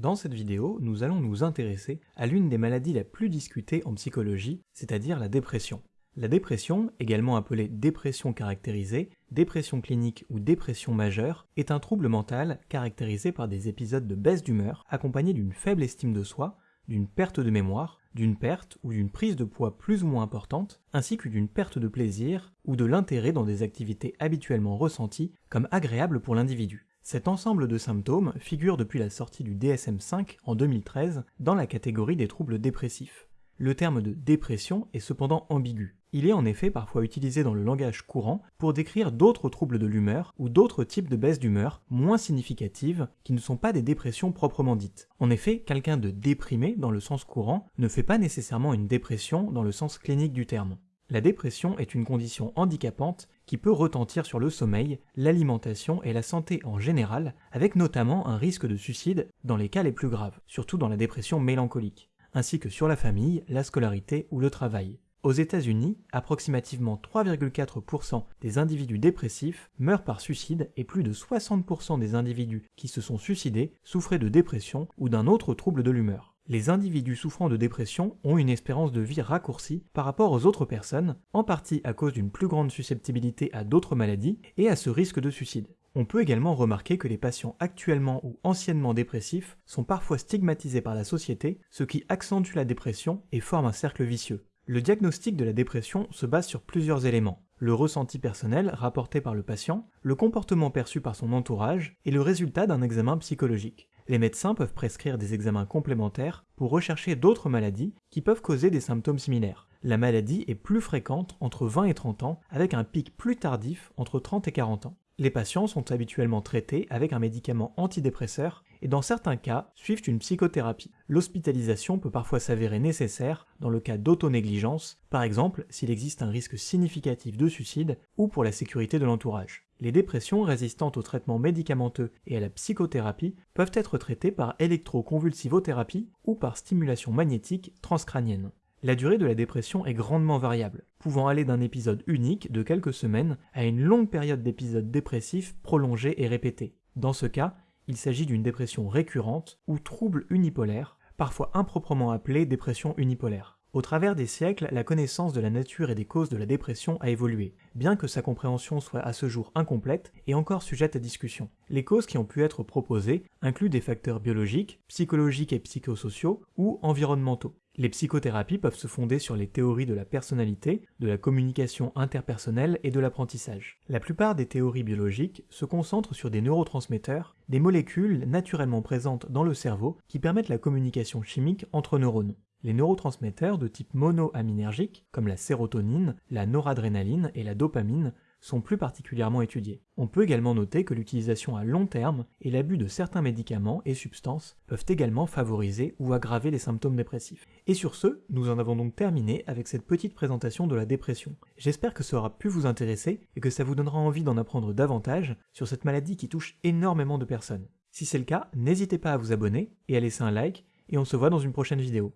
Dans cette vidéo, nous allons nous intéresser à l'une des maladies la plus discutée en psychologie, c'est-à-dire la dépression. La dépression, également appelée dépression caractérisée, dépression clinique ou dépression majeure, est un trouble mental caractérisé par des épisodes de baisse d'humeur accompagnés d'une faible estime de soi, d'une perte de mémoire, d'une perte ou d'une prise de poids plus ou moins importante, ainsi que d'une perte de plaisir ou de l'intérêt dans des activités habituellement ressenties comme agréables pour l'individu. Cet ensemble de symptômes figure depuis la sortie du DSM-5 en 2013 dans la catégorie des troubles dépressifs. Le terme de dépression est cependant ambigu. Il est en effet parfois utilisé dans le langage courant pour décrire d'autres troubles de l'humeur ou d'autres types de baisse d'humeur moins significatives qui ne sont pas des dépressions proprement dites. En effet, quelqu'un de déprimé dans le sens courant ne fait pas nécessairement une dépression dans le sens clinique du terme. La dépression est une condition handicapante qui peut retentir sur le sommeil, l'alimentation et la santé en général, avec notamment un risque de suicide dans les cas les plus graves, surtout dans la dépression mélancolique, ainsi que sur la famille, la scolarité ou le travail. Aux États-Unis, approximativement 3,4% des individus dépressifs meurent par suicide et plus de 60% des individus qui se sont suicidés souffraient de dépression ou d'un autre trouble de l'humeur les individus souffrant de dépression ont une espérance de vie raccourcie par rapport aux autres personnes, en partie à cause d'une plus grande susceptibilité à d'autres maladies et à ce risque de suicide. On peut également remarquer que les patients actuellement ou anciennement dépressifs sont parfois stigmatisés par la société, ce qui accentue la dépression et forme un cercle vicieux. Le diagnostic de la dépression se base sur plusieurs éléments. Le ressenti personnel rapporté par le patient, le comportement perçu par son entourage et le résultat d'un examen psychologique les médecins peuvent prescrire des examens complémentaires pour rechercher d'autres maladies qui peuvent causer des symptômes similaires. La maladie est plus fréquente entre 20 et 30 ans, avec un pic plus tardif entre 30 et 40 ans. Les patients sont habituellement traités avec un médicament antidépresseur et dans certains cas suivent une psychothérapie. L'hospitalisation peut parfois s'avérer nécessaire dans le cas d'autonégligence, par exemple s'il existe un risque significatif de suicide ou pour la sécurité de l'entourage. Les dépressions résistantes aux traitements médicamenteux et à la psychothérapie peuvent être traitées par électroconvulsivothérapie ou par stimulation magnétique transcrânienne. La durée de la dépression est grandement variable, pouvant aller d'un épisode unique de quelques semaines à une longue période d'épisodes dépressifs prolongés et répétés. Dans ce cas, il s'agit d'une dépression récurrente ou trouble unipolaire, parfois improprement appelée dépression unipolaire. Au travers des siècles, la connaissance de la nature et des causes de la dépression a évolué, bien que sa compréhension soit à ce jour incomplète et encore sujette à discussion. Les causes qui ont pu être proposées incluent des facteurs biologiques, psychologiques et psychosociaux ou environnementaux. Les psychothérapies peuvent se fonder sur les théories de la personnalité, de la communication interpersonnelle et de l'apprentissage. La plupart des théories biologiques se concentrent sur des neurotransmetteurs, des molécules naturellement présentes dans le cerveau qui permettent la communication chimique entre neurones. Les neurotransmetteurs de type monoaminergique, comme la sérotonine, la noradrénaline et la dopamine, sont plus particulièrement étudiés. On peut également noter que l'utilisation à long terme et l'abus de certains médicaments et substances peuvent également favoriser ou aggraver les symptômes dépressifs. Et sur ce, nous en avons donc terminé avec cette petite présentation de la dépression. J'espère que ça aura pu vous intéresser et que ça vous donnera envie d'en apprendre davantage sur cette maladie qui touche énormément de personnes. Si c'est le cas, n'hésitez pas à vous abonner et à laisser un like, et on se voit dans une prochaine vidéo.